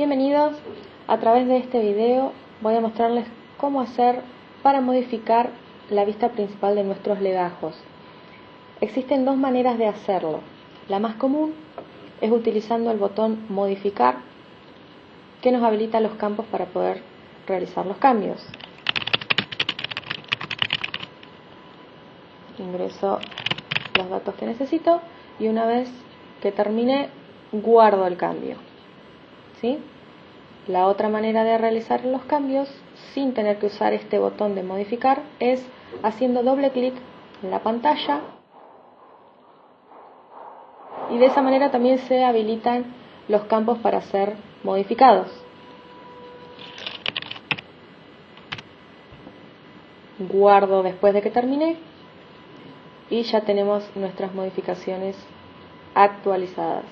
Bienvenidos, a través de este video voy a mostrarles cómo hacer para modificar la vista principal de nuestros legajos. Existen dos maneras de hacerlo. La más común es utilizando el botón modificar que nos habilita los campos para poder realizar los cambios. Ingreso los datos que necesito y una vez que termine guardo el cambio. ¿Sí? La otra manera de realizar los cambios sin tener que usar este botón de modificar es haciendo doble clic en la pantalla y de esa manera también se habilitan los campos para ser modificados. Guardo después de que termine y ya tenemos nuestras modificaciones actualizadas.